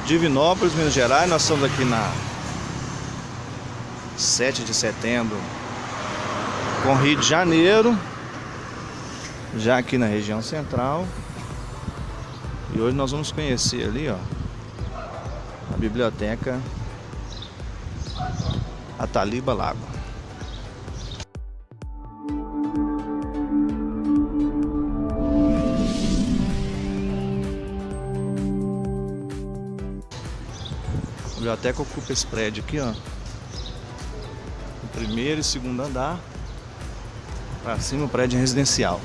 Divinópolis, Minas Gerais. Nós estamos aqui na 7 de setembro com Rio de Janeiro, já aqui na região central. E hoje nós vamos conhecer ali, ó, a biblioteca Ataliba Lago. Biblioteca ocupa esse prédio aqui, ó. O primeiro e segundo andar. Para cima o prédio residencial.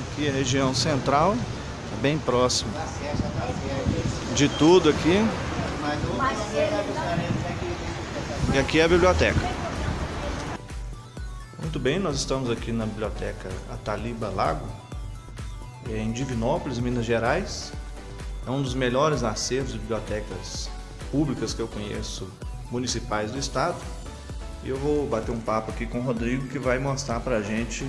Aqui é a região central, bem próximo de tudo aqui. E aqui é a biblioteca. Muito bem, nós estamos aqui na biblioteca Ataliba Lago, em Divinópolis, Minas Gerais. É um dos melhores acervos de bibliotecas públicas que eu conheço, municipais do estado. E eu vou bater um papo aqui com o Rodrigo que vai mostrar para a gente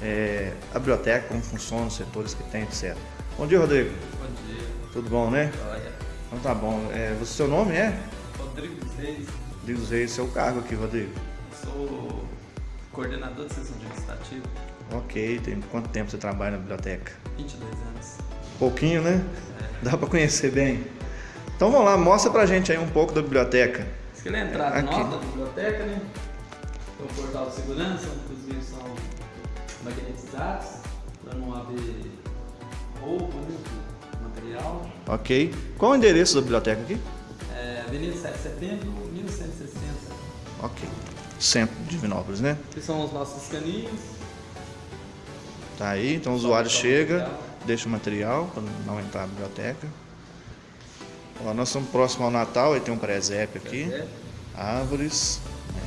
é, a biblioteca, como funciona, os setores que tem, etc. Bom dia, Rodrigo. Bom dia. Tudo bom, né? Olha. Então tá bom. É, você, seu nome é? Rodrigo Reis. Rodrigo Reis, seu cargo aqui, Rodrigo? Sou coordenador de sessão legislativa. Ok, tem quanto tempo você trabalha na biblioteca? 22 anos. Pouquinho, né? É. Dá para conhecer bem. Então vamos lá, mostra pra gente aí um pouco da biblioteca. É a entrada Aqui. nossa da biblioteca, né? Tem o portal de segurança, inclusive são magnetizados, para não haver roubo, né? Material. Ok. Qual o endereço da biblioteca aqui? É, Avenida 7 de Setembro, 1160. Ok centro de Divinópolis, né? Que são os nossos caninhos. Tá aí, então o usuário chega, deixa o material para não entrar na biblioteca. Ó, nós estamos próximo ao Natal, aí tem um presépio aqui. Presépio. Árvores.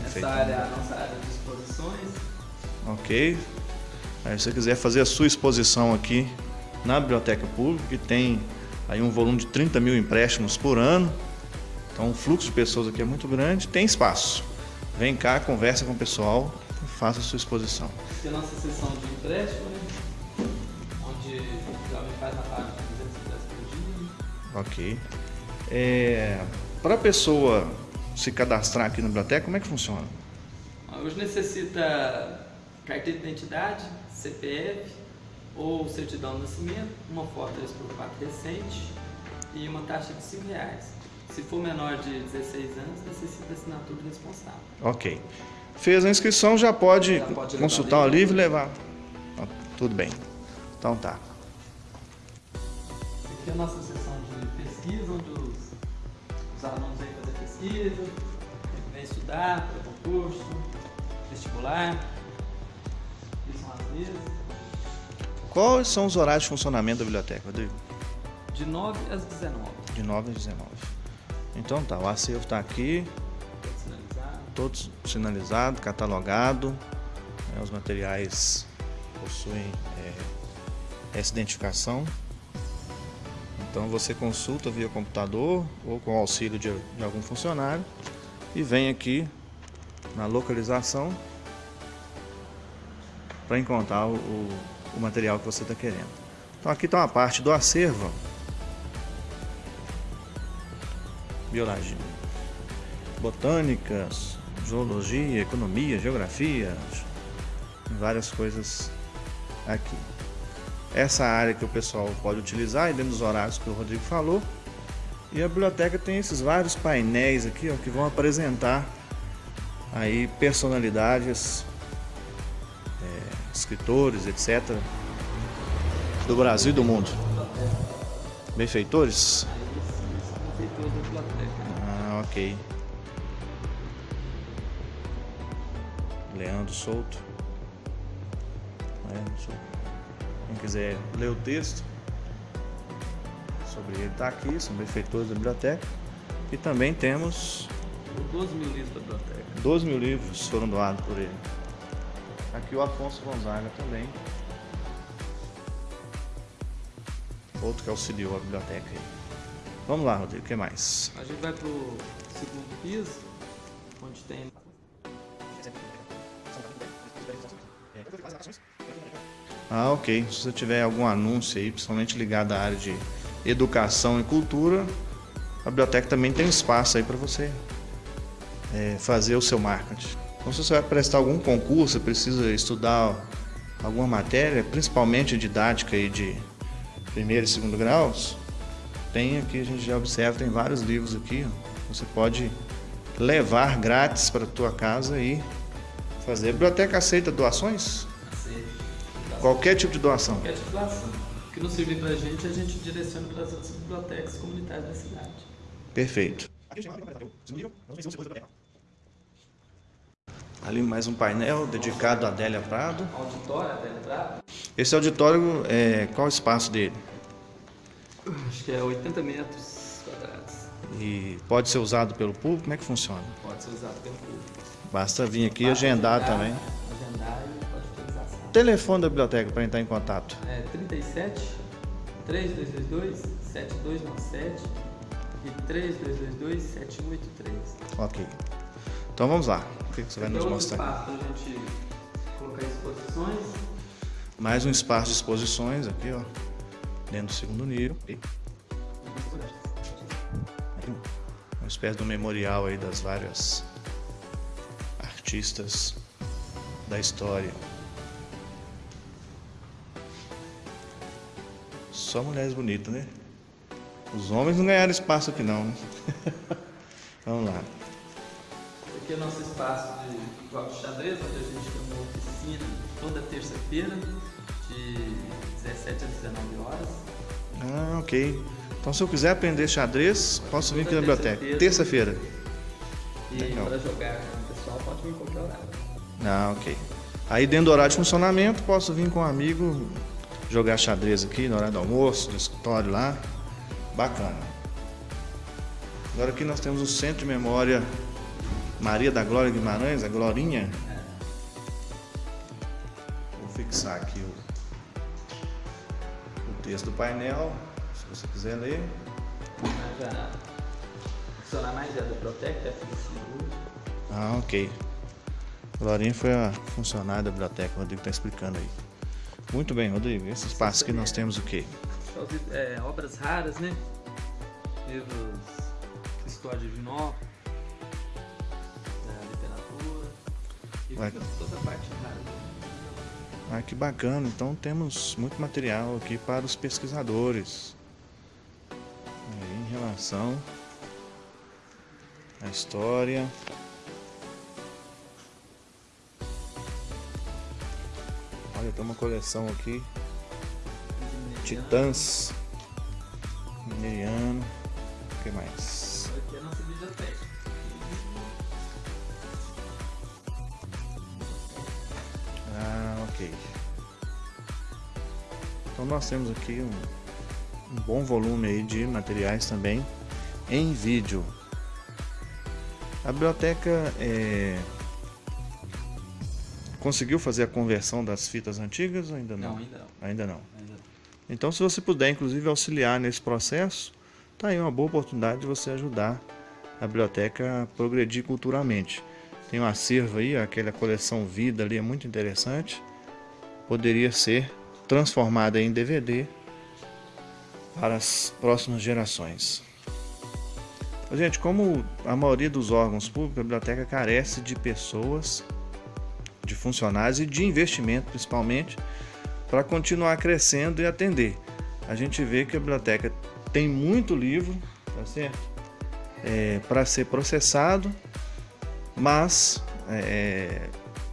Essa área é a nossa área de exposições. Ok. Aí se você quiser fazer a sua exposição aqui na biblioteca pública, que tem aí um volume de 30 mil empréstimos por ano. Então o fluxo de pessoas aqui é muito grande, tem espaço. Vem cá, conversa com o pessoal, faça a sua exposição. Tem a nossa sessão de empréstimo, né? onde o jovem faz a parte de 200 por dia. Ok. É, Para a pessoa se cadastrar aqui na biblioteca, como é que funciona? Hoje necessita carteira de identidade, CPF ou certidão de nascimento, uma foto 3x4 recente e uma taxa de 5 reais. Se for menor de 16 anos, necessita assinatura responsável. Ok. Fez a inscrição, já pode, já pode consultar o livro e levar. Tudo bem. Então tá. Aqui é a nossa sessão de pesquisa, onde os, os alunos vêm fazer pesquisa, vêm estudar para concurso, vestibular. Aqui são as mesas. Quais são os horários de funcionamento da biblioteca, Rodrigo? De 9 às 19. De 9 às 19. Então tá, o acervo está aqui, todo sinalizado, catalogado, né, os materiais possuem é, essa identificação. Então você consulta via computador ou com auxílio de, de algum funcionário e vem aqui na localização para encontrar o, o material que você está querendo. Então aqui está uma parte do acervo biologia, botânicas, zoologia, economia, geografia, várias coisas aqui. Essa área que o pessoal pode utilizar dentro dos horários que o Rodrigo falou. E a biblioteca tem esses vários painéis aqui ó, que vão apresentar aí personalidades, é, escritores, etc. do Brasil e do mundo. Benfeitores? Ok. Leandro Souto. Leandro Souto. Quem quiser ler o texto sobre ele está aqui, são benfeitores da biblioteca. E também temos 12 mil livros da biblioteca. 12 mil livros foram doados por ele. Aqui o Afonso Gonzaga também. Outro que auxiliou a biblioteca aí. Vamos lá, Rodrigo, o que mais? A gente vai pro segundo piso, onde tem Ah, ok. Se você tiver algum anúncio aí, principalmente ligado à área de educação e cultura, a biblioteca também tem um espaço aí para você é, fazer o seu marketing. Então, se você vai prestar algum concurso, precisa estudar alguma matéria, principalmente didática aí de primeiro e segundo graus, tem aqui, a gente já observa, tem vários livros aqui, ó. você pode levar grátis para a tua casa e fazer. A biblioteca aceita doações? Aceita. Qualquer tipo de doação? Qualquer tipo de doação. O que não servir para a gente, a gente direciona para as outras bibliotecas comunitárias da cidade. Perfeito. Ali mais um painel dedicado a Adélia Prado. Auditório Adélia Prado. Esse auditório, é, qual o espaço dele? Acho que é 80 metros quadrados. E pode ser usado pelo público? Como é que funciona? Pode ser usado pelo público. Basta vir aqui e agendar também. Agendar e pode utilizar sala. Telefone da biblioteca para entrar em contato. É 37 3222 7297 e 3222 7183. Ok. Então vamos lá. O que você vai nos Então, mostrar? espaço para a gente colocar exposições. Mais um espaço de exposições aqui, ó. Dentro do segundo nível. E uma espécie de um memorial aí das várias artistas da história. Só mulheres bonitas, né? Os homens não ganharam espaço aqui não. Vamos lá. Aqui é o nosso espaço de jogos de xadrez, onde a gente tem uma oficina toda terça-feira, de 17 às 19 horas. Ah, ok. Então se eu quiser aprender xadrez, posso vir aqui na biblioteca. terça-feira. E Legal. para jogar com o pessoal, pode vir em qualquer horário. Ah, ok. Aí dentro do horário de funcionamento, posso vir com um amigo jogar xadrez aqui no horário do almoço, do escritório lá. Bacana. Agora aqui nós temos o Centro de Memória Maria da Glória Guimarães, a Glorinha. Vou fixar aqui o texto do painel, se você quiser ler. Já funcionar mais é é FNC Ah, ok. Glorinha foi a funcionária da biblioteca, o Rodrigo está explicando aí. Muito bem, Rodrigo. Esse espaço aqui nós temos o quê? É, obras raras, né? Livros história de Vinó, da literatura. E Vai. fica toda a parte rara. Ah, que bacana. Então temos muito material aqui para os pesquisadores. Em relação à história. Olha, tem uma coleção aqui. Titãs. Mineriano. O que mais? Aqui é a nossa biblioteca. Ok. Então nós temos aqui um, um bom volume aí de materiais também em vídeo. A biblioteca é, conseguiu fazer a conversão das fitas antigas ou ainda não? Não, ainda não. Ainda não. Ainda não. Então, se você puder, inclusive, auxiliar nesse processo, tá aí uma boa oportunidade de você ajudar a biblioteca a progredir culturalmente. Tem um acervo aí, aquela coleção Vida ali é muito interessante. Poderia ser transformada em DVD para as próximas gerações. Gente, como a maioria dos órgãos públicos, a biblioteca carece de pessoas, de funcionários e de investimento, principalmente, para continuar crescendo e atender. A gente vê que a biblioteca tem muito livro, tá? É, para ser processado, mas é,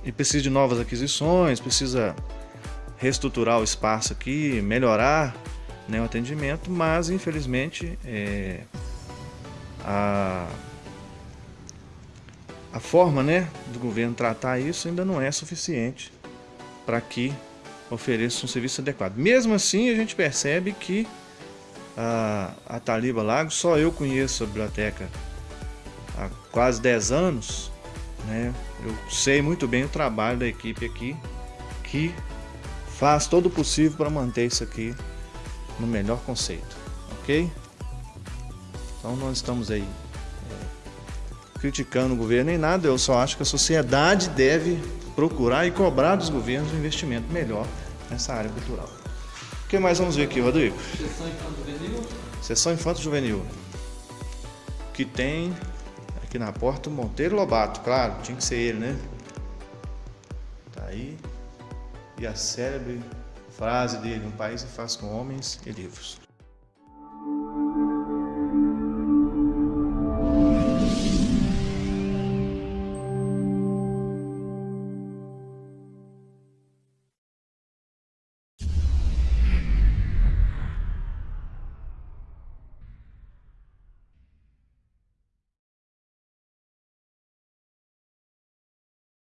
e precisa de novas aquisições, precisa reestruturar o espaço aqui, melhorar né, o atendimento, mas infelizmente é, a, a forma né, do governo tratar isso ainda não é suficiente para que ofereça um serviço adequado. Mesmo assim, a gente percebe que a, a Taliba Lago, só eu conheço a biblioteca há quase 10 anos, né? Eu sei muito bem o trabalho da equipe aqui, que faz todo o possível para manter isso aqui no melhor conceito, ok? Então nós estamos aí é, criticando o governo nem nada, eu só acho que a sociedade deve procurar e cobrar dos governos um investimento melhor nessa área cultural. O que mais vamos ver aqui, Rodrigo? Sessão infanto-juvenil. Sessão infanto-juvenil. Que tem aqui na porta o Monteiro Lobato, claro, tinha que ser ele, né? Tá aí. E a célebre frase dele: Um país se faz com homens e livros.